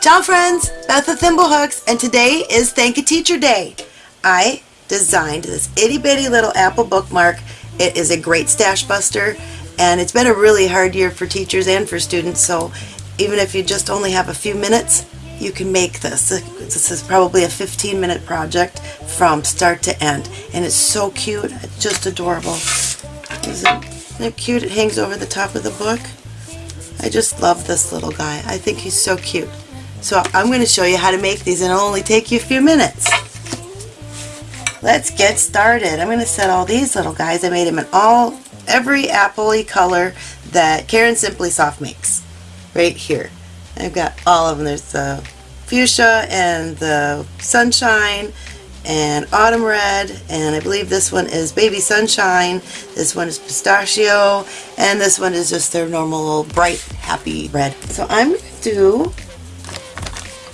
Ciao friends, Beth of Thimblehooks, and today is Thank a Teacher Day. I designed this itty bitty little apple bookmark. It is a great stash buster and it's been a really hard year for teachers and for students so even if you just only have a few minutes you can make this. This is probably a 15 minute project from start to end and it's so cute, it's just adorable. Isn't it cute? It hangs over the top of the book. I just love this little guy. I think he's so cute. So I'm going to show you how to make these and it'll only take you a few minutes. Let's get started. I'm going to set all these little guys. I made them in all, every appley color that Caron Simply Soft makes. Right here. I've got all of them. There's the fuchsia and the sunshine and autumn red and I believe this one is baby sunshine this one is pistachio and this one is just their normal bright happy red so I'm going to do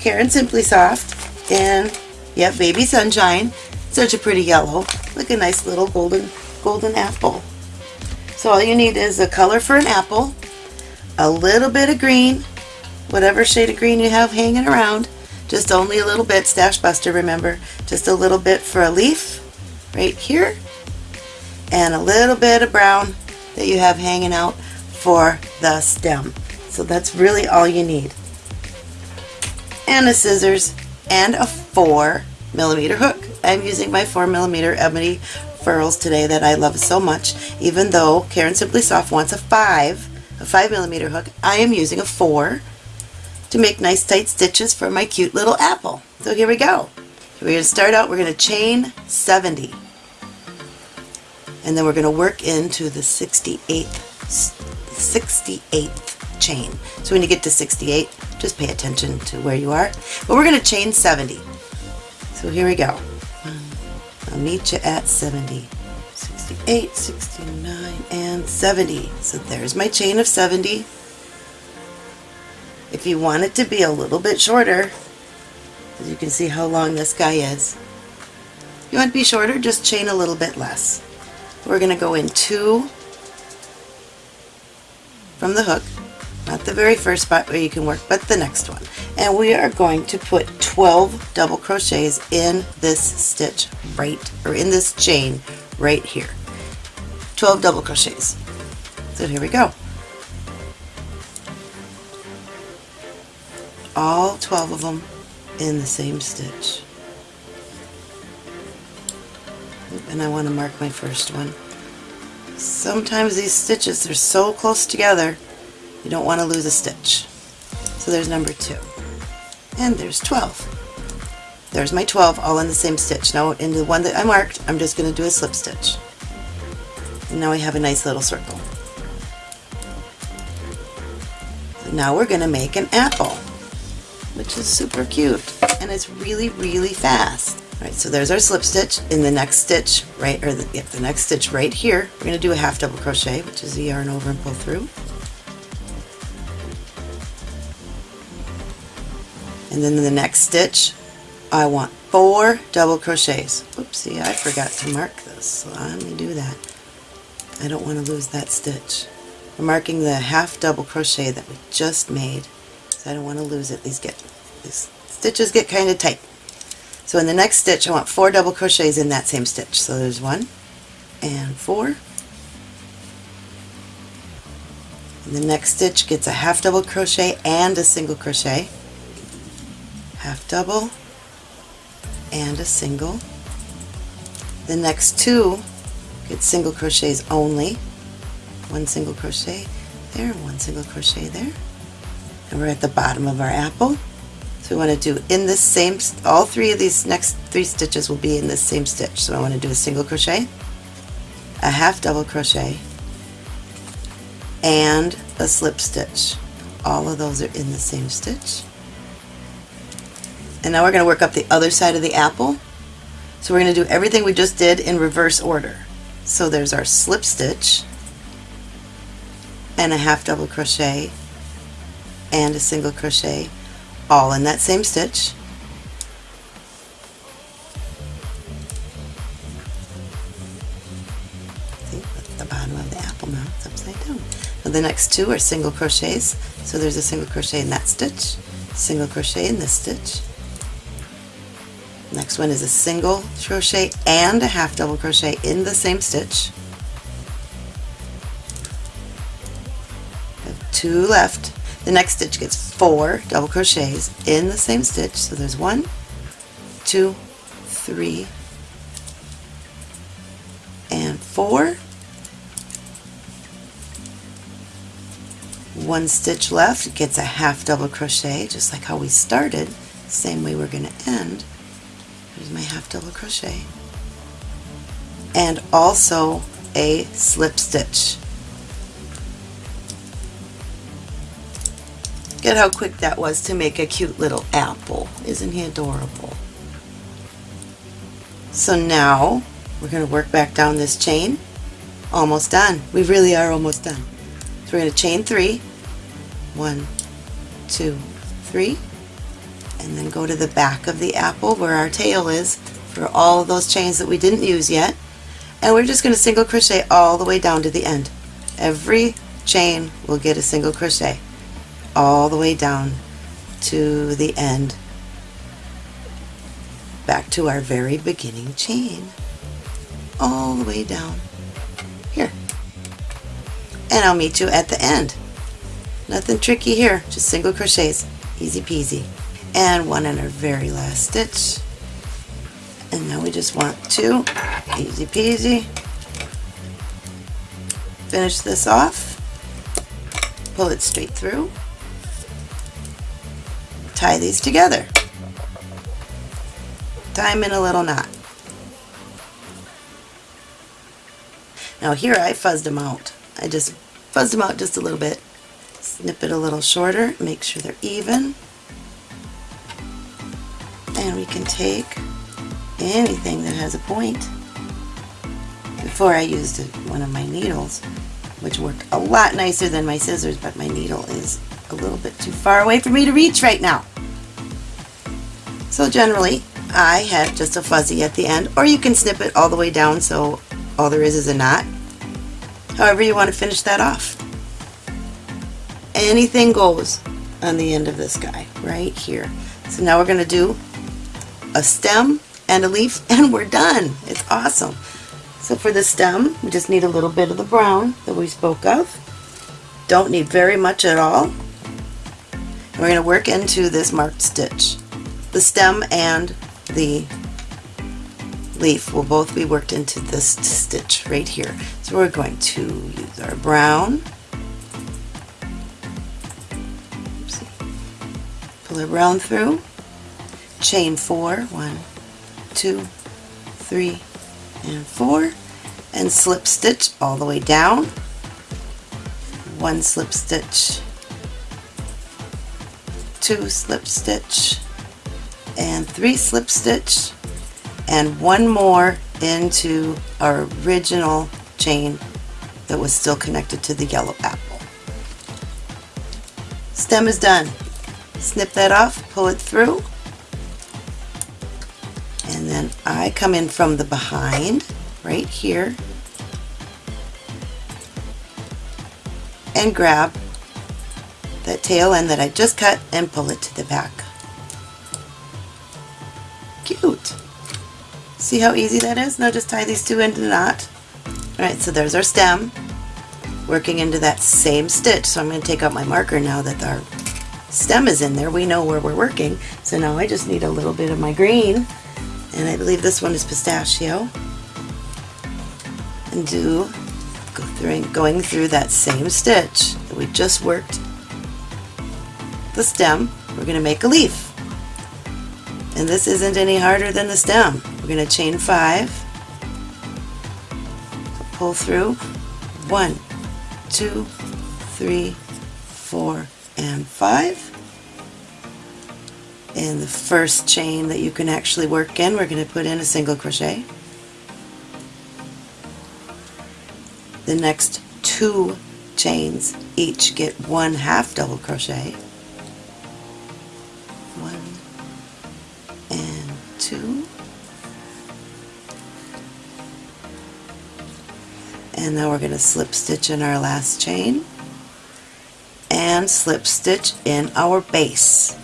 Caron Simply Soft and yep baby sunshine such a pretty yellow like a nice little golden golden apple so all you need is a color for an apple a little bit of green whatever shade of green you have hanging around just only a little bit, Stash Buster, remember. Just a little bit for a leaf, right here. And a little bit of brown that you have hanging out for the stem. So that's really all you need. And a scissors and a 4 millimeter hook. I'm using my 4 millimeter ebony furls today that I love so much. Even though Caron Simply Soft wants a 5, a 5 millimeter hook, I am using a 4 to make nice tight stitches for my cute little apple. So here we go. We're going to start out, we're going to chain 70. And then we're going to work into the 68th, 68th chain. So when you get to 68, just pay attention to where you are. But we're going to chain 70. So here we go. I'll meet you at 70. 68, 69, and 70. So there's my chain of 70. If you want it to be a little bit shorter, as you can see how long this guy is, you want to be shorter, just chain a little bit less. We're going to go in two from the hook, not the very first spot where you can work, but the next one. And we are going to put 12 double crochets in this stitch right, or in this chain right here. 12 double crochets. So here we go. all 12 of them in the same stitch. And I want to mark my first one. Sometimes these stitches are so close together you don't want to lose a stitch. So there's number two. And there's 12. There's my 12 all in the same stitch. Now in the one that I marked I'm just going to do a slip stitch. And now we have a nice little circle. So now we're going to make an apple which is super cute and it's really really fast. Alright, so there's our slip stitch. In the next stitch, right, or the, yeah, the next stitch right here, we're going to do a half double crochet, which is the yarn over and pull through. And then in the next stitch, I want four double crochets. Oopsie, I forgot to mark this, so let me do that. I don't want to lose that stitch. We're marking the half double crochet that we just made So I don't want to lose it. These get these stitches get kind of tight. So in the next stitch I want four double crochets in that same stitch. So there's one and four. And the next stitch gets a half double crochet and a single crochet. Half double and a single. The next two get single crochets only. One single crochet there, one single crochet there and we're at the bottom of our apple. So we want to do in this same, all three of these next three stitches will be in this same stitch. So I want to do a single crochet, a half double crochet, and a slip stitch. All of those are in the same stitch. And now we're going to work up the other side of the apple. So we're going to do everything we just did in reverse order. So there's our slip stitch and a half double crochet and a single crochet all in that same stitch see the bottom of the apple now it's upside down the next two are single crochets so there's a single crochet in that stitch single crochet in this stitch. Next one is a single crochet and a half double crochet in the same stitch. two left. The next stitch gets four double crochets in the same stitch. So there's one, two, three, and four. One stitch left gets a half double crochet, just like how we started. Same way we're going to end. Here's my half double crochet. And also a slip stitch. Get how quick that was to make a cute little apple. Isn't he adorable? So now we're going to work back down this chain. Almost done. We really are almost done. So we're going to chain three. One, two, three. And then go to the back of the apple where our tail is for all of those chains that we didn't use yet. And we're just going to single crochet all the way down to the end. Every chain will get a single crochet all the way down to the end. Back to our very beginning chain. All the way down. Here. And I'll meet you at the end. Nothing tricky here. Just single crochets. Easy peasy and one in our very last stitch and now we just want to easy peasy finish this off pull it straight through tie these together. Tie them in a little knot. Now here I fuzzed them out. I just fuzzed them out just a little bit. Snip it a little shorter, make sure they're even. And we can take anything that has a point. Before I used one of my needles, which worked a lot nicer than my scissors, but my needle is a little bit too far away for me to reach right now. So generally, I have just a fuzzy at the end, or you can snip it all the way down so all there is is a knot. However you want to finish that off. Anything goes on the end of this guy, right here. So now we're going to do a stem and a leaf, and we're done. It's awesome. So for the stem, we just need a little bit of the brown that we spoke of. Don't need very much at all. We're going to work into this marked stitch. The stem and the leaf will both be worked into this stitch right here. So we're going to use our brown, pull our brown through, chain four, one, two, three, and four, and slip stitch all the way down, one slip stitch. Two slip stitch. And three slip stitch. And one more into our original chain that was still connected to the yellow apple. Stem is done. Snip that off, pull it through, then I come in from the behind right here and grab that tail end that I just cut and pull it to the back. Cute! See how easy that is? Now just tie these two into the knot. Alright, so there's our stem working into that same stitch. So I'm going to take out my marker now that our stem is in there. We know where we're working. So now I just need a little bit of my green and I believe this one is pistachio and do go through, going through that same stitch that we just worked the stem, we're going to make a leaf. And this isn't any harder than the stem. We're going to chain five, pull through, one, two, three, four, and five. In the first chain that you can actually work in, we're going to put in a single crochet. The next two chains each get one half double crochet. one and two and now we're going to slip stitch in our last chain and slip stitch in our base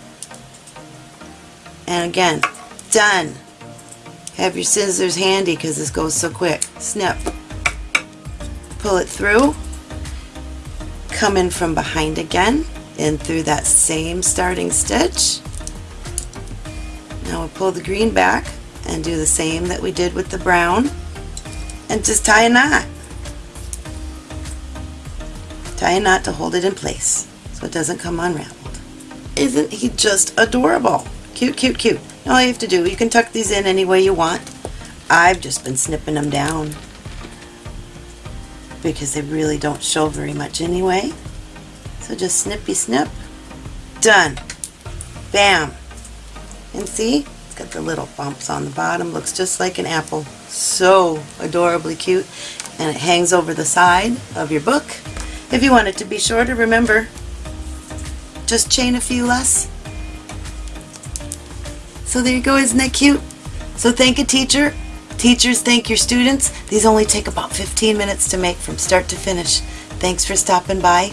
And again, done. Have your scissors handy because this goes so quick. Snip. Pull it through. Come in from behind again, in through that same starting stitch. Now we'll pull the green back and do the same that we did with the brown and just tie a knot. Tie a knot to hold it in place so it doesn't come unraveled. Isn't he just adorable? Cute, cute, cute. All you have to do, you can tuck these in any way you want. I've just been snipping them down because they really don't show very much anyway. So just snippy snip. Done. Bam. And see? It's got the little bumps on the bottom. Looks just like an apple. So adorably cute. And it hangs over the side of your book. If you want it to be shorter, remember, just chain a few less. So there you go, isn't that cute? So thank a teacher. Teachers thank your students. These only take about 15 minutes to make from start to finish. Thanks for stopping by.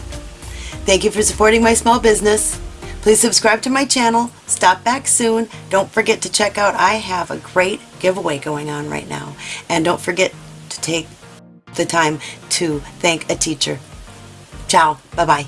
Thank you for supporting my small business. Please subscribe to my channel. Stop back soon. Don't forget to check out, I have a great giveaway going on right now. And don't forget to take the time to thank a teacher. Ciao. Bye-bye.